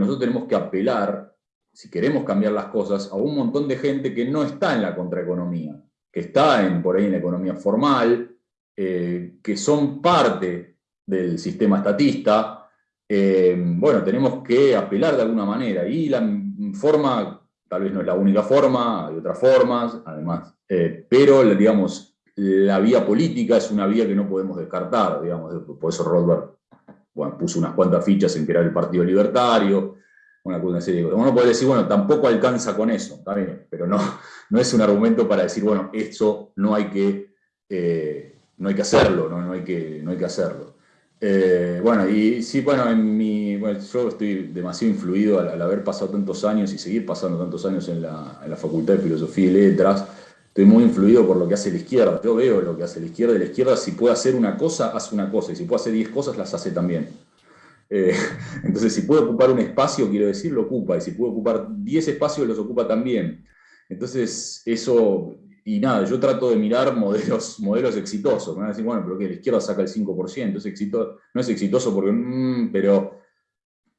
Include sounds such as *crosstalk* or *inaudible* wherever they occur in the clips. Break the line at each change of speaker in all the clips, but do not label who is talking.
nosotros tenemos que apelar, si queremos cambiar las cosas, a un montón de gente que no está en la contraeconomía, que está en, por ahí en la economía formal, eh, que son parte del sistema estatista. Eh, bueno, tenemos que apelar de alguna manera, y la forma, tal vez no es la única forma, hay otras formas, además, eh, pero, digamos, la vía política es una vía que no podemos descartar, digamos, por eso Rothbard bueno, puso unas cuantas fichas en crear el Partido Libertario, una, serie de cosas. Uno puede decir, bueno, tampoco alcanza con eso, está bien, pero no, no es un argumento para decir, bueno, eso no hay que, eh, no hay que hacerlo, no, no, hay que, no hay que hacerlo. Eh, bueno, y sí, bueno, en mi, bueno, yo estoy demasiado influido al, haber pasado tantos años y seguir pasando tantos años en la, en la Facultad de Filosofía y Letras, estoy muy influido por lo que hace la izquierda. Yo veo lo que hace la izquierda y la izquierda si puede hacer una cosa, hace una cosa, y si puede hacer diez cosas, las hace también. Eh, *laughs* entonces, si puede ocupar un espacio, quiero decir, lo ocupa, y si puede ocupar diez espacios, los ocupa también. Entonces, eso, y nada, yo trato de mirar modelos, *laughs* modelos exitosos. Me van a decir, bueno, pero que la izquierda saca el 5%, es exito, no es exitoso porque, mm, pero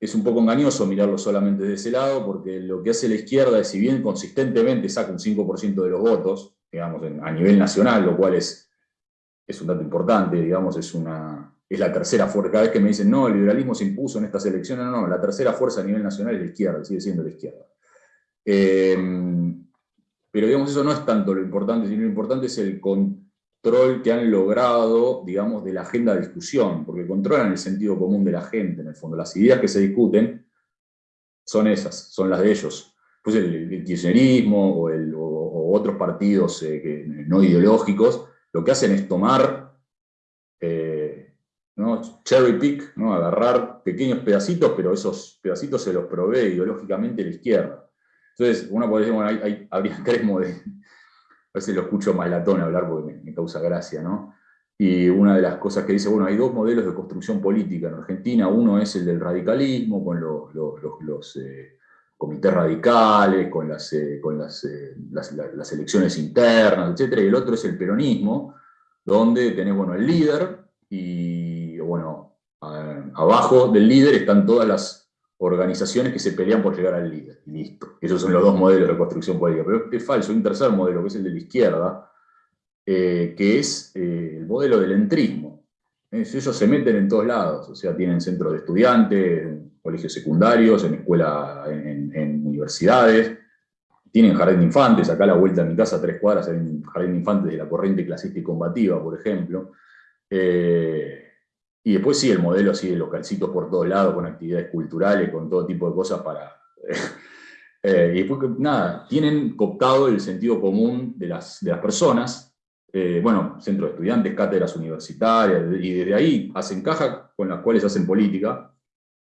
es un poco engañoso mirarlo solamente de ese lado, porque lo que hace la izquierda es, si bien consistentemente saca un 5% de los votos, digamos, a nivel nacional, lo cual es, es un dato importante, digamos, es, una, es la tercera fuerza. Cada vez que me dicen, no, el liberalismo se impuso en estas elecciones, no, no, la tercera fuerza a nivel nacional es la izquierda, sigue siendo la izquierda. Em, pero digamos, eso no es tanto lo importante, sino lo importante es el, con, control que han logrado, digamos, de la agenda de discusión, porque controlan el sentido común de la gente, en el fondo. Las ideas que se discuten son esas, son las de ellos. Pues el, kirchnerismo o, el, otros partidos eh, no ideológicos, lo que hacen es tomar, eh, cherry pick, agarrar pequeños pedacitos, pero esos pedacitos se los provee ideológicamente la izquierda. Entonces, uno puede decir, bueno, hay, habría *laughs* tres modelos, a veces lo escucho malatón hablar porque me, causa gracia, ¿no? Y una de las cosas que dice, bueno, hay dos modelos de construcción política en Argentina, uno es el del radicalismo, con los, eh, comités radicales, con, las, eh, eh, las, elecciones internas, etc. Y el otro es el peronismo, donde tenés, bueno, el líder, y, bueno, abajo del líder están todas las organizaciones que se pelean por llegar al líder, y listo. Esos son los dos modelos de construcción política. Pero es falso, hay un tercer modelo, que es el de la izquierda, eh, que es eh, el modelo del entrismo. Ellos se meten en todos lados, o sea, tienen centros de estudiantes, colegios secundarios, en escuelas, en, universidades, tienen jardín de infantes, acá a la vuelta de mi casa, tres cuadras, hay un jardín de infantes de la corriente clasista y combativa, por ejemplo. Eh, y después sí, el modelo así de localcitos por todos lados, con actividades culturales, con todo tipo de cosas para... *laughs* Eh, y después, nada, tienen cooptado el sentido común de las, de las personas, eh, bueno, centros de estudiantes, cátedras universitarias, y desde ahí hacen caja con las cuales hacen política.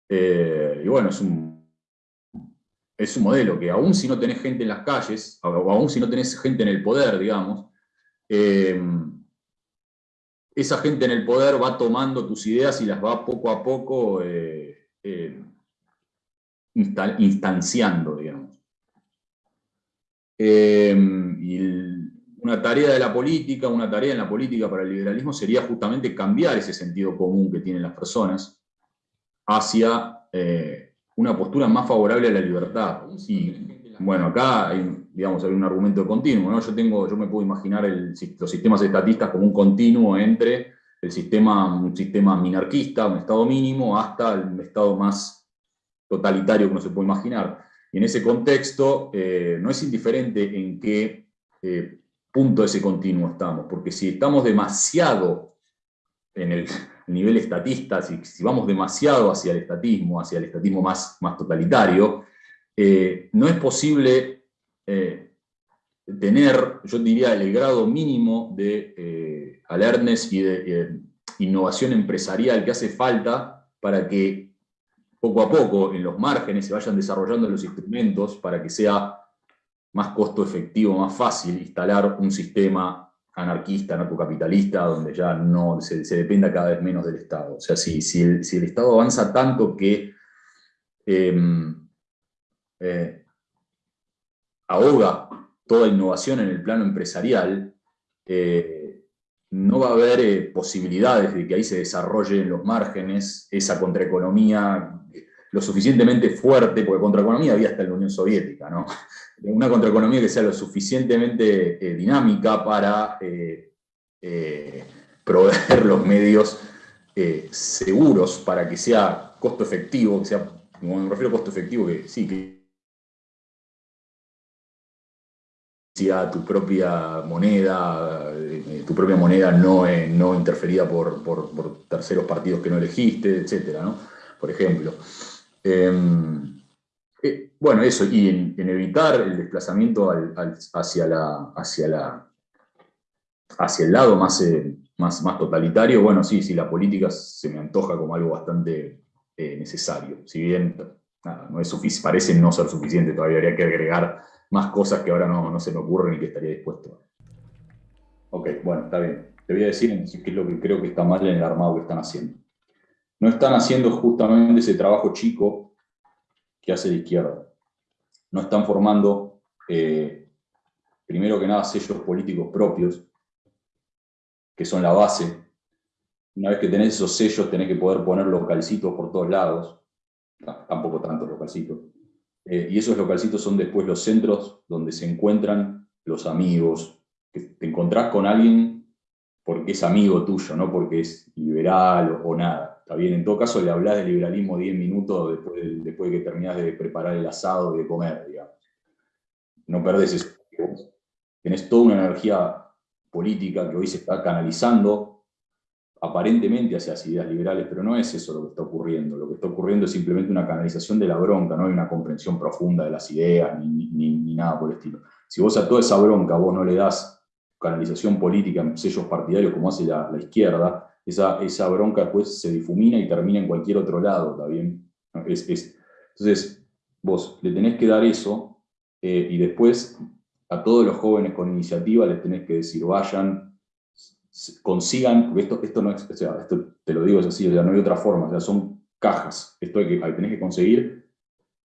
Eh, y bueno, es un, es un modelo que aún si no tenés gente en las calles, o aún si no tenés gente en el poder, digamos, esa gente en el poder va tomando tus ideas y las va poco a poco eh, eh, instanciando, digamos. Em, y una tarea de la política, una tarea en la política para el liberalismo sería justamente cambiar ese sentido común que tienen las personas hacia eh, una postura más favorable a la libertad. Y, bueno, acá hay digamos, hay un argumento continuo, ¿no? Yo, tengo, yo me puedo imaginar los sistemas estatistas como un continuo entre el sistema, un sistema minarquista, un estado mínimo, hasta el estado más totalitario que uno se puede imaginar. Y en ese contexto, eh, no es indiferente en qué eh, punto de ese continuo estamos, porque si estamos demasiado en el nivel estatista, si, si vamos demasiado hacia el estatismo, hacia el estatismo más, más totalitario, eh, no es posible eh, tener, yo diría, el grado mínimo de eh, alertness y de eh, innovación empresarial que hace falta para que poco a poco en los márgenes se vayan desarrollando los instrumentos para que sea más costo efectivo, más fácil instalar un sistema anarquista, narcocapitalista, donde ya no se, dependa cada vez menos del Estado. O sea, si, si, el, Estado avanza tanto que em, ahoga toda innovación en el plano empresarial, eh, no va a haber eh, posibilidades de que ahí se desarrolle en los márgenes esa contraeconomía. lo suficientemente fuerte, porque contraeconomía había hasta la Unión Soviética, ¿no? *laughs* Una contraeconomía que sea lo suficientemente eh, dinámica para proveer los medios seguros para que sea costo efectivo, que sea, como me refiero a costo efectivo, que sí, que tu propia moneda, tu propia moneda no, no interferida por, por, terceros partidos que no elegiste, etcétera, ¿no? Por ejemplo. Em, eh, bueno, eso, y en, evitar el desplazamiento hacia, la, hacia, la, hacia el lado más, eh, más, más totalitario, bueno, sí, sí, la política se me antoja como algo bastante eh, necesario. Si bien no es parece no ser suficiente, todavía habría que agregar más cosas que ahora no, no se me ocurren y que estaría dispuesto. Ok, bueno, está bien. Te voy a decir qué es lo que creo que está mal en el armado que están haciendo no están haciendo justamente ese trabajo chico que hace la izquierda. No están formando, eh, primero que nada, sellos políticos propios, que son la base. Una vez que tenés esos sellos, tenés que poder poner localcitos por todos lados. tampoco tantos localcitos. Eh, y esos localcitos son después los centros donde se encuentran los amigos. Que te encontrás con alguien porque es amigo tuyo, no porque es liberal o nada. Está bien, en todo caso le hablas de liberalismo 10 minutos después de, que terminás de preparar el asado de comer, digamos. No perdés eso. Tenés toda una energía política que hoy se está canalizando aparentemente hacia las ideas liberales, pero no es eso lo que está ocurriendo. Lo que está ocurriendo es simplemente una canalización de la bronca, no hay una comprensión profunda de las ideas, ni, ni nada por el estilo. Si vos a toda esa bronca vos no le das canalización política en sellos partidarios como hace la, izquierda, esa, esa bronca después se difumina y termina en cualquier otro lado, ¿está entonces, vos le tenés que dar eso eh, y después a todos los jóvenes con iniciativa les tenés que decir, vayan, consigan, porque esto, esto no es, o sea, esto te lo digo es así, o sea, no hay otra forma, o sea, son cajas, esto hay que, tenés que conseguir,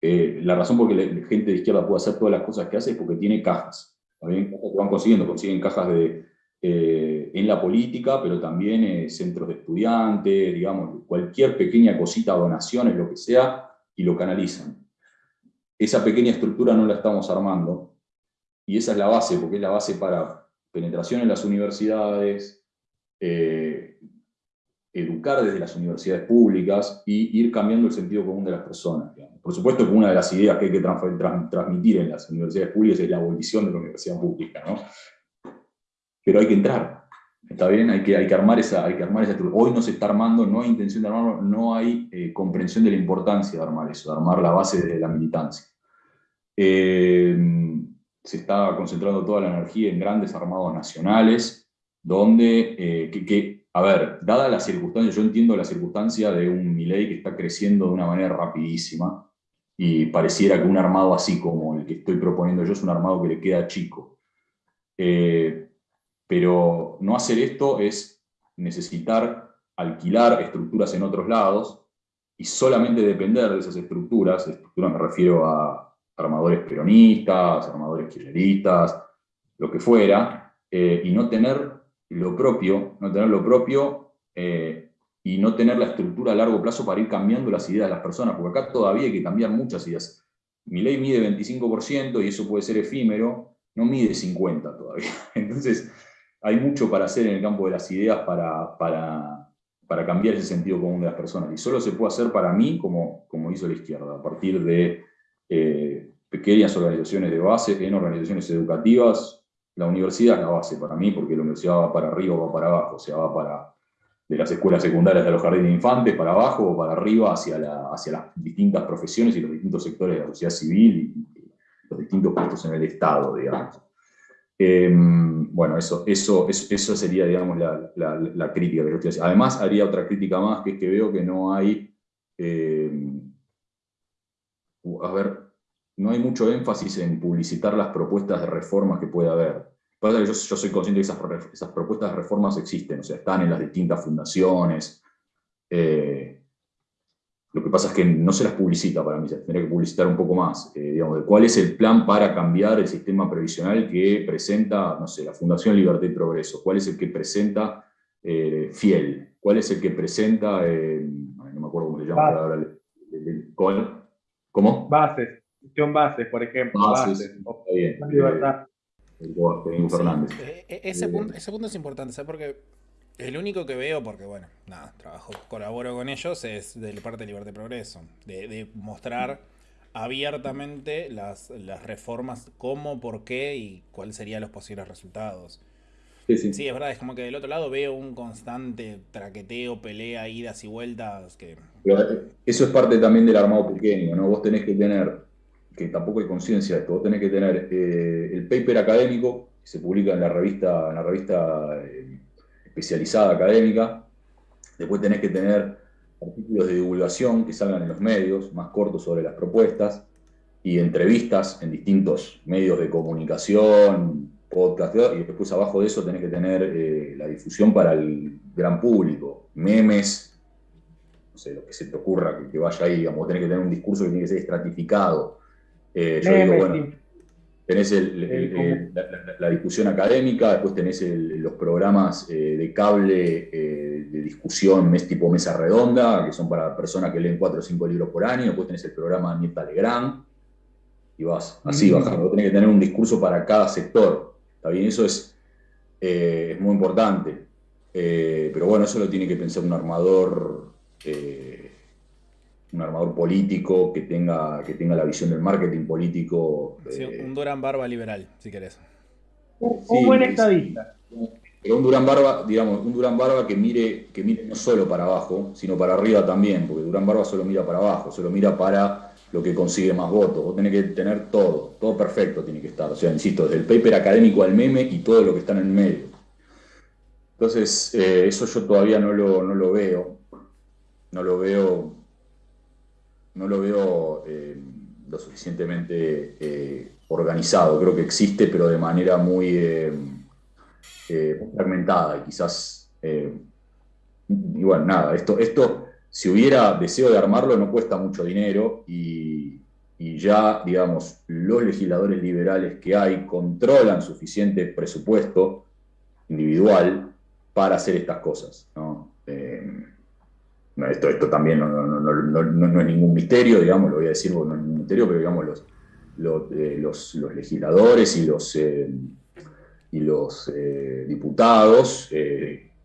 eh, la razón por que la gente de izquierda puede hacer todas las cosas que hace es porque tiene cajas, que van consiguiendo, consiguen cajas de, eh, en la política, pero también eh, centros de estudiantes, digamos, cualquier pequeña cosita, donaciones, lo que sea, y lo canalizan. Esa pequeña estructura no la estamos armando, y esa es la base, porque es la base para penetración en las universidades, eh, educar desde las universidades públicas y ir cambiando el sentido común de las personas. Por supuesto que una de las ideas que hay que transmitir en las universidades públicas es la abolición de la universidad pública, ¿no? pero hay que entrar. ¿Está bien? Hay que, hay que, armar, esa, hay que armar esa Hoy no se está armando, no hay intención de armarlo, no hay eh, comprensión de la importancia de armar eso, de armar la base de la militancia. Eh, se está concentrando toda la energía en grandes armados nacionales, donde, eh, que, a ver, dada la circunstancia, yo entiendo la circunstancia de un Milei que está creciendo de una manera rapidísima, y pareciera que un armado así como el que estoy proponiendo yo es un armado que le queda chico. Pero no hacer esto es necesitar alquilar estructuras en otros lados y solamente depender de esas estructuras, estructuras me refiero a armadores peronistas, armadores kirchneristas, lo que fuera, eh, y no tener lo propio, no tener lo propio eh, y no tener la estructura a largo plazo para ir cambiando las ideas de las personas, porque acá todavía hay que cambiar muchas ideas. Mi ley mide 25% y eso puede ser efímero, no mide 50 todavía. *laughs* Entonces, hay mucho para hacer en el campo de las ideas para, para, para, cambiar ese sentido común de las personas. Y solo se puede hacer para mí, como, como hizo la izquierda, a partir de eh, pequeñas organizaciones de base, en organizaciones educativas. La universidad es la base para mí, porque la universidad va para arriba o va para abajo, o sea, va para de las escuelas secundarias de los jardines de infantes para abajo o para arriba hacia, la, las distintas profesiones y los distintos sectores de la sociedad civil y, los distintos puestos en el Estado, digamos. Em, bueno, eso, eso, eso, sería, digamos, la, crítica que yo estoy haciendo. Además, haría otra crítica más, que es que veo que no hay, em, a ver, no hay mucho énfasis en publicitar las propuestas de reformas que puede haber. Pasa que yo, yo soy consciente de que esas, esas, propuestas de reformas existen, o sea, están en las distintas fundaciones, eh, lo que pasa es que no se las publicita para mí, se tendría que publicitar un poco más. Eh, digamos, cuál es el plan para cambiar el sistema previsional que presenta, no sé, la Fundación Libertad y Progreso, cuál es el que presenta eh, Fiel, cuál es el que presenta, no me acuerdo cómo se llama, ¿Cómo?
Bases, gestión bases, por ejemplo. Bases,
bien.
libertad.
Fernández.
Ese, punto, ese punto es importante, ¿sabes? Porque el único que veo, porque bueno, nada, trabajo, colaboro con ellos, es de parte de Libertad y Progreso. De, mostrar abiertamente las, las, reformas, cómo, por qué y cuáles serían los posibles resultados. Sí, sí. sí, es verdad, es como que del otro lado veo un constante traqueteo, pelea, idas y vueltas. que
Eso es parte también del armado pequeño, ¿no? Vos tenés que tener, que tampoco hay conciencia de esto, vos tenés que tener eh, el paper académico, que se publica en la revista, en la revista eh, especializada académica. Después tenés que tener artículos de divulgación que salgan en los medios, más cortos sobre las propuestas, y entrevistas en distintos medios de comunicación, podcast, y después abajo de eso tenés que tener eh, la difusión para el gran público, memes, no sé, lo que se te ocurra que, vaya ahí, digamos, tenés que tener un discurso que tiene que ser estratificado. Eh, yo digo, bueno, Tenés la, discusión académica, después tenés los programas eh, de cable de discusión mes, tipo mesa redonda, que son para personas que leen cuatro o cinco libros por año, después tenés el programa Nieta Legrand, y vas así bajando. Tenés que tener un discurso para cada sector. ¿Está bien? Eso es, eh, es muy importante. pero bueno, eso lo tiene que pensar un armador un armador político que tenga, que tenga la visión del marketing político.
Eh, un Durán Barba liberal, si querés.
Un, buen estadista.
Pero un Durán Barba, digamos, un Durán Barba que mire, que mire no solo para abajo, sino para arriba también, porque Durán Barba solo mira para abajo, solo mira para lo que consigue más votos. Vos tenés que tener todo, todo perfecto tiene que estar. O sea, insisto, desde el paper académico al meme y todo lo que está en el medio. Entonces, eh, eso yo todavía no lo, no lo veo. No lo veo no lo veo eh, lo suficientemente eh, organizado. Creo que existe, pero de manera muy eh, fragmentada y quizás... y bueno, nada, esto, si hubiera deseo de armarlo, no cuesta mucho dinero y, ya, digamos, los legisladores liberales que hay controlan suficiente presupuesto individual para hacer estas cosas. ¿no? esto, también no, es ningún misterio, digamos, lo voy a decir, no es ningún misterio, pero digamos, los, eh, legisladores y los, eh, y los eh, diputados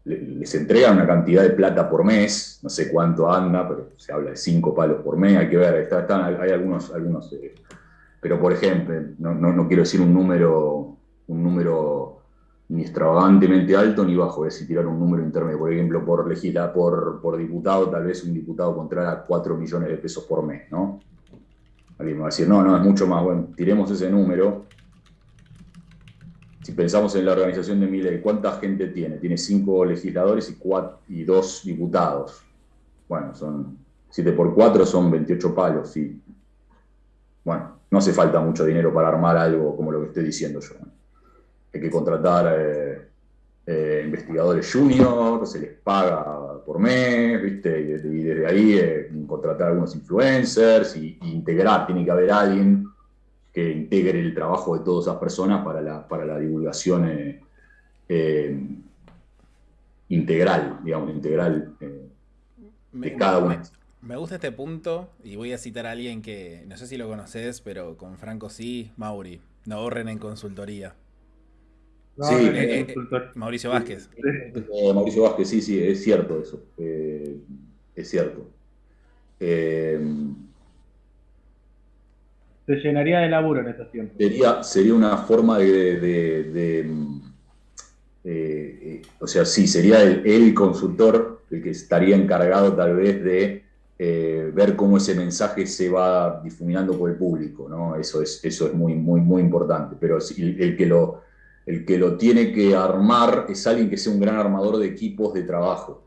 les entregan una cantidad de plata por mes, no sé cuánto anda, pero se habla de cinco palos por mes, hay que ver, hay algunos, algunos pero por ejemplo, no, quiero decir un número, un número ni extravagantemente alto ni bajo, es decir, tirar un número intermedio. Por ejemplo, por legisla, por, por diputado, tal vez un diputado contrata 4 millones de pesos por mes, ¿no? Alguien me va a decir, no, no, es mucho más. Bueno, tiremos ese número. Si pensamos en la organización de Miley, ¿cuánta gente tiene? Tiene 5 legisladores y, 2 diputados. Bueno, son 7 por 4 son 28 palos. Y, bueno, no hace falta mucho dinero para armar algo como lo que estoy diciendo yo hay que contratar eh, eh, investigadores junior, se les paga por mes, ¿viste? Y, desde ahí eh, contratar algunos influencers y, integrar, tiene que haber alguien que integre el trabajo de todas esas personas para la, para la divulgación integral, digamos, integral de cada uno.
Me gusta este punto y voy a citar a alguien que no sé si lo conoces, pero con Franco sí, Mauri. No ahorren en consultoría
sí,
eh, eh, Mauricio Vázquez.
Eh, Mauricio Vázquez, sí, sí, es cierto eso. es cierto.
Llenaría de laburo en esta tiempo.
Sería, sería una forma de. o sea, sí, sería el, consultor el que estaría encargado tal vez de ver cómo ese mensaje se va difuminando por el público, ¿no? Eso es, eso es muy, muy, muy importante. Pero el que lo el que lo tiene que armar es alguien que sea un gran armador de equipos de trabajo.